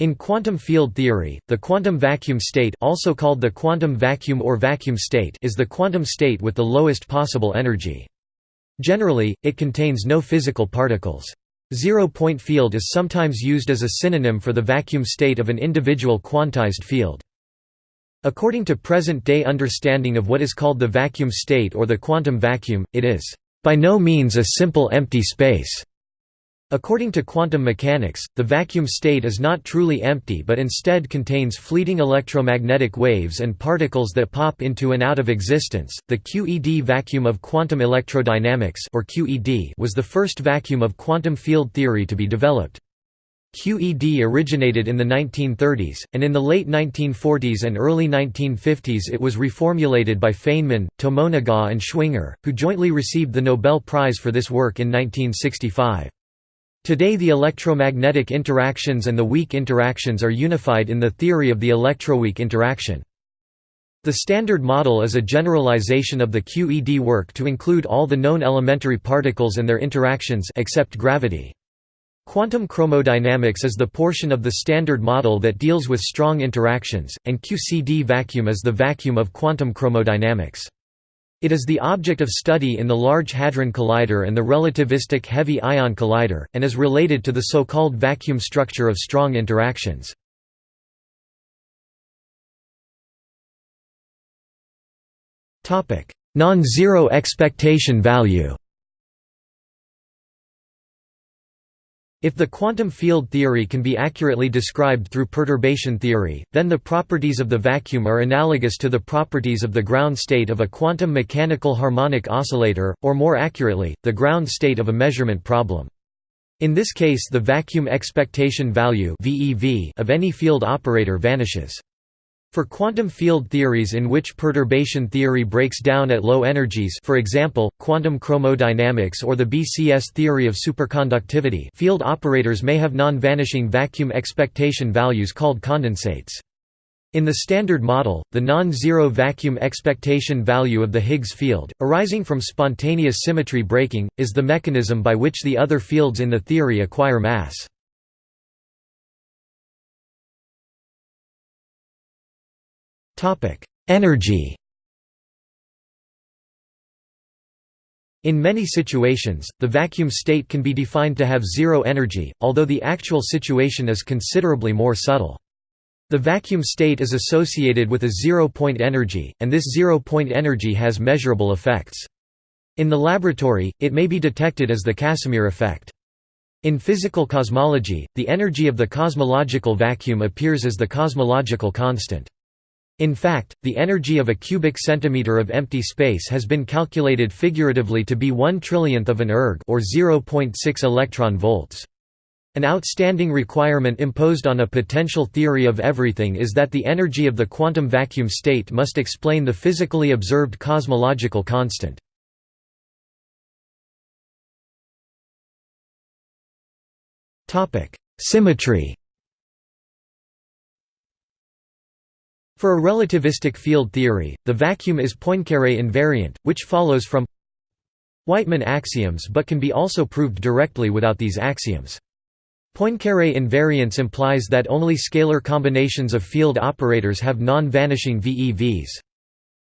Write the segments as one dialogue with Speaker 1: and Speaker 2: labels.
Speaker 1: In quantum field theory, the quantum vacuum state also called the quantum vacuum or vacuum state is the quantum state with the lowest possible energy. Generally, it contains no physical particles. Zero-point field is sometimes used as a synonym for the vacuum state of an individual quantized field. According to present-day understanding of what is called the vacuum state or the quantum vacuum, it is by no means a simple empty space. According to quantum mechanics, the vacuum state is not truly empty but instead contains fleeting electromagnetic waves and particles that pop into and out of existence. The QED vacuum of quantum electrodynamics or QED was the first vacuum of quantum field theory to be developed. QED originated in the 1930s, and in the late 1940s and early 1950s it was reformulated by Feynman, Tomonaga and Schwinger, who jointly received the Nobel Prize for this work in 1965. Today the electromagnetic interactions and the weak interactions are unified in the theory of the electroweak interaction. The Standard Model is a generalization of the QED work to include all the known elementary particles and their interactions except gravity. Quantum chromodynamics is the portion of the Standard Model that deals with strong interactions, and QCD vacuum is the vacuum of quantum chromodynamics. It is the object of study in the Large Hadron Collider and the relativistic heavy ion collider, and is related to the so-called vacuum structure of strong interactions. Non-zero expectation value If the quantum field theory can be accurately described through perturbation theory, then the properties of the vacuum are analogous to the properties of the ground state of a quantum mechanical harmonic oscillator, or more accurately, the ground state of a measurement problem. In this case the vacuum expectation value of any field operator vanishes. For quantum field theories in which perturbation theory breaks down at low energies for example, quantum chromodynamics or the BCS theory of superconductivity field operators may have non-vanishing vacuum expectation values called condensates. In the Standard Model, the non-zero vacuum expectation value of the Higgs field, arising from spontaneous symmetry breaking, is the mechanism by which the other fields in the theory acquire mass. Energy In many situations, the vacuum state can be defined to have zero energy, although the actual situation is considerably more subtle. The vacuum state is associated with a zero-point energy, and this zero-point energy has measurable effects. In the laboratory, it may be detected as the Casimir effect. In physical cosmology, the energy of the cosmological vacuum appears as the cosmological constant. In fact, the energy of a cubic centimeter of empty space has been calculated figuratively to be 1 trillionth of an erg or 0.6 electron volts. An outstanding requirement imposed on a potential theory of everything is that the energy of the quantum vacuum state must explain the physically observed cosmological constant. Symmetry For a relativistic field theory, the vacuum is Poincare invariant, which follows from Wightman axioms but can be also proved directly without these axioms. Poincare invariance implies that only scalar combinations of field operators have non-vanishing VEVs.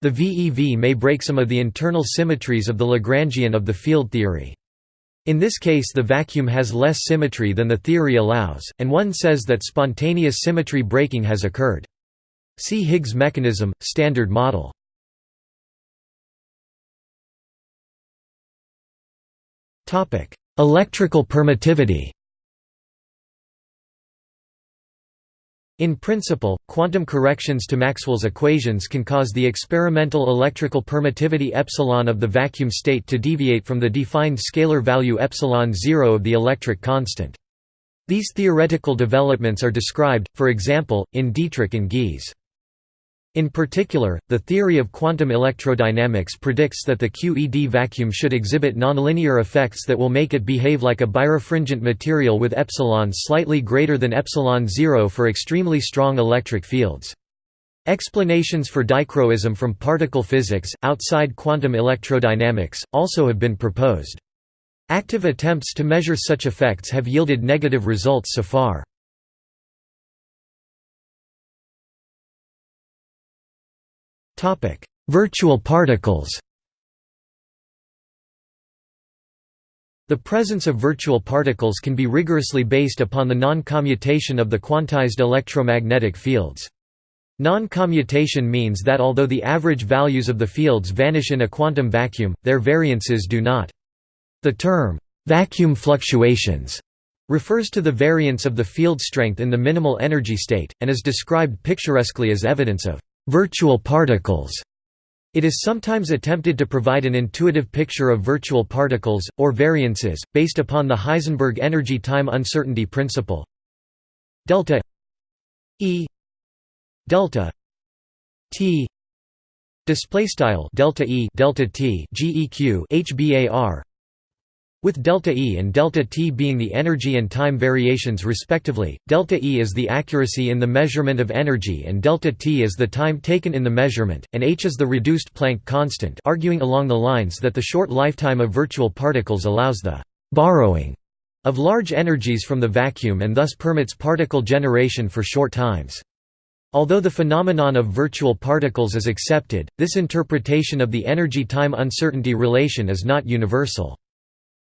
Speaker 1: The VEV may break some of the internal symmetries of the Lagrangian of the field theory. In this case the vacuum has less symmetry than the theory allows, and one says that spontaneous symmetry breaking has occurred. See Higgs mechanism, Standard Model. Electrical permittivity In principle, quantum corrections to Maxwell's equations can cause the experimental electrical permittivity epsilon of the vacuum state to deviate from the defined scalar value epsilon 0 of the electric constant. These theoretical developments are described, for example, in Dittrich and Gies. In particular, the theory of quantum electrodynamics predicts that the QED vacuum should exhibit nonlinear effects that will make it behave like a birefringent material with epsilon slightly greater than epsilon 0 for extremely strong electric fields. Explanations for dichroism from particle physics, outside quantum electrodynamics, also have been proposed. Active attempts to measure such effects have yielded negative results so far. Virtual particles The presence of virtual particles can be rigorously based upon the non-commutation of the quantized electromagnetic fields. Non-commutation means that although the average values of the fields vanish in a quantum vacuum, their variances do not. The term, vacuum fluctuations, refers to the variance of the field strength in the minimal energy state, and is described picturesquely as evidence of virtual particles. It is sometimes attempted to provide an intuitive picture of virtual particles, or variances, based upon the Heisenberg energy-time uncertainty principle. Delta E delta T display style delta E delta T HBAR with delta E and delta t being the energy and time variations respectively, delta E is the accuracy in the measurement of energy and delta t is the time taken in the measurement, and h is the reduced Planck constant arguing along the lines that the short lifetime of virtual particles allows the «borrowing» of large energies from the vacuum and thus permits particle generation for short times. Although the phenomenon of virtual particles is accepted, this interpretation of the energy-time uncertainty relation is not universal.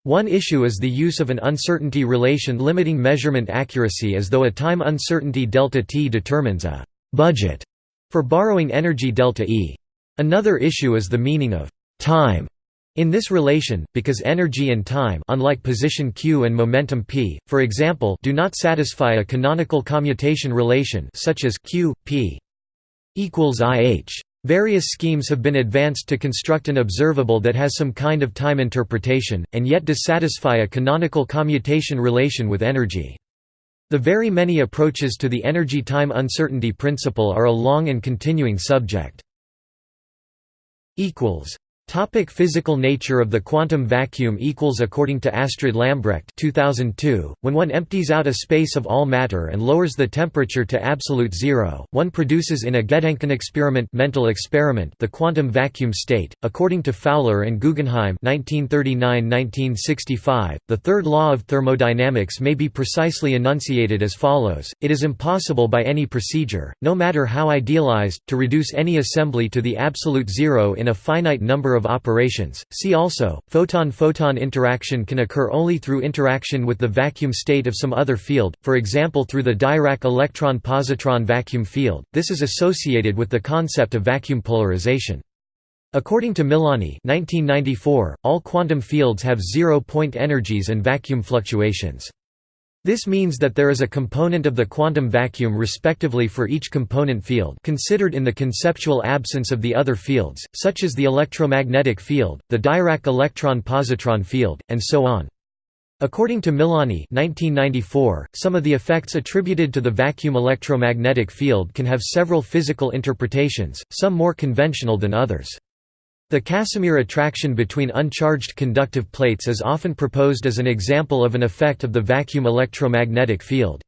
Speaker 1: One issue is the use of an uncertainty relation limiting measurement accuracy as though a time uncertainty delta t determines a «budget» for borrowing energy delta E. Another issue is the meaning of «time» in this relation, because energy and time unlike position q and momentum p, for example do not satisfy a canonical commutation relation such as q, p equals ih. Various schemes have been advanced to construct an observable that has some kind of time interpretation, and yet dissatisfy a canonical commutation relation with energy. The very many approaches to the energy-time uncertainty principle are a long and continuing subject. Topic physical nature of the quantum vacuum equals According to Astrid Lambrecht 2002, when one empties out a space of all matter and lowers the temperature to absolute zero, one produces in a Gedanken experiment mental experiment the quantum vacuum state. According to Fowler and Guggenheim 1939–1965, the third law of thermodynamics may be precisely enunciated as follows, it is impossible by any procedure, no matter how idealized, to reduce any assembly to the absolute zero in a finite number of of operations. See also, photon-photon interaction can occur only through interaction with the vacuum state of some other field, for example through the Dirac electron-positron vacuum field. This is associated with the concept of vacuum polarization. According to Milonni 1994, all quantum fields have zero-point energies and vacuum fluctuations. This means that there is a component of the quantum vacuum respectively for each component field considered in the conceptual absence of the other fields, such as the electromagnetic field, the Dirac electron-positron field, and so on. According to Milonni 1994, some of the effects attributed to the vacuum electromagnetic field can have several physical interpretations, some more conventional than others. The Casimir attraction between uncharged conductive plates is often proposed as an example of an effect of the vacuum electromagnetic field.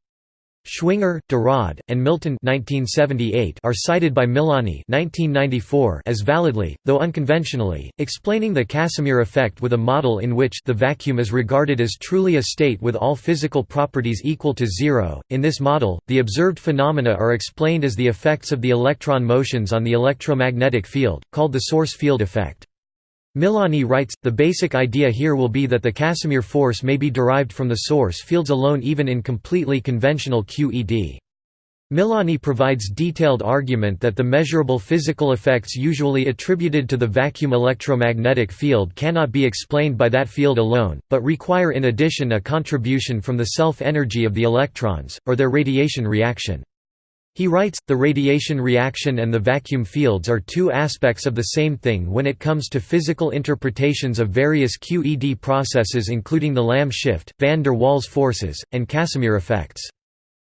Speaker 1: Schwinger, Raadt, and Milton 1978 are cited by Milonni 1994 as validly, though unconventionally, explaining the Casimir effect with a model in which the vacuum is regarded as truly a state with all physical properties equal to zero. In this model, the observed phenomena are explained as the effects of the electron motions on the electromagnetic field, called the source field effect. Milonni writes, the basic idea here will be that the Casimir force may be derived from the source fields alone even in completely conventional QED. Milonni provides detailed argument that the measurable physical effects usually attributed to the vacuum electromagnetic field cannot be explained by that field alone, but require in addition a contribution from the self-energy of the electrons, or their radiation reaction. He writes, the radiation reaction and the vacuum fields are two aspects of the same thing when it comes to physical interpretations of various QED processes including the Lamb shift, van der Waals forces, and Casimir effects.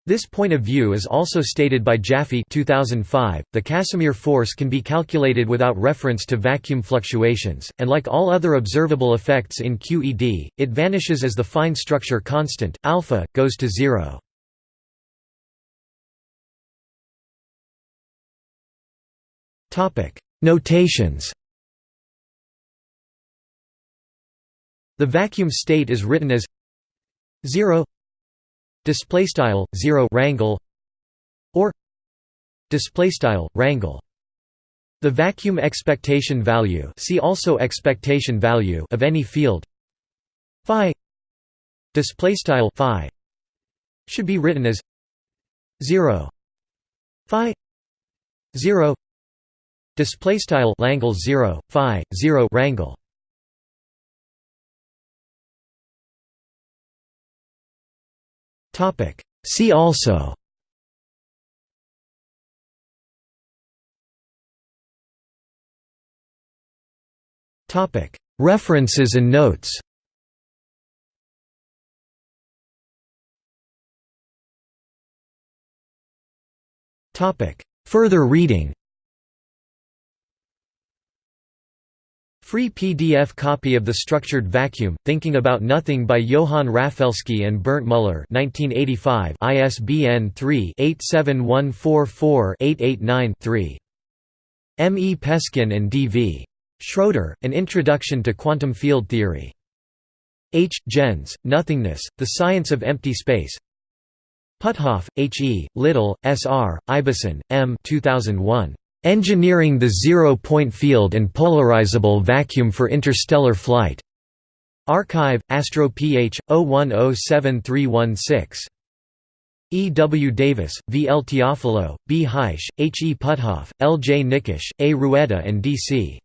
Speaker 1: This point of view is also stated by Jaffe 2005. .The Casimir force can be calculated without reference to vacuum fluctuations, and like all other observable effects in QED, it vanishes as the fine structure constant, alpha, goes to zero. Notations. The vacuum state is written as 0 display style 0 rangle or display style rangle The vacuum expectation value see also expectation value of any field phi display style phi should be written as 0 phi 0 display style langle 0 phi 0 rangle topic. See also. Topic. References and notes. Topic. Further reading Free PDF copy of The Structured Vacuum, Thinking About Nothing by Johann Rafelski and Berndt Müller 1985 ISBN 3-87144-889-3. M. E. Peskin and D. V. Schroeder, An Introduction to Quantum Field Theory. H. Genz, Nothingness, The Science of Empty Space Puthoff, H. E., Little, S. R., Ibison, M. 2001. Engineering the Zero-Point Field and Polarizable Vacuum for Interstellar Flight. arXiv, Astro Ph. 01073116. E. W. Davis, V. L. Teofilo, B. Haisch, H. E. Puthoff, L. J. Nickisch, A. Rueda and D. C.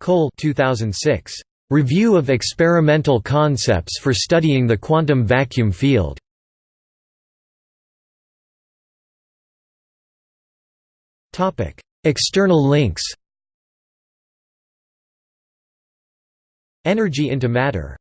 Speaker 1: Cole 2006. Review of Experimental Concepts for Studying the Quantum Vacuum Field. External links. Energy into Matter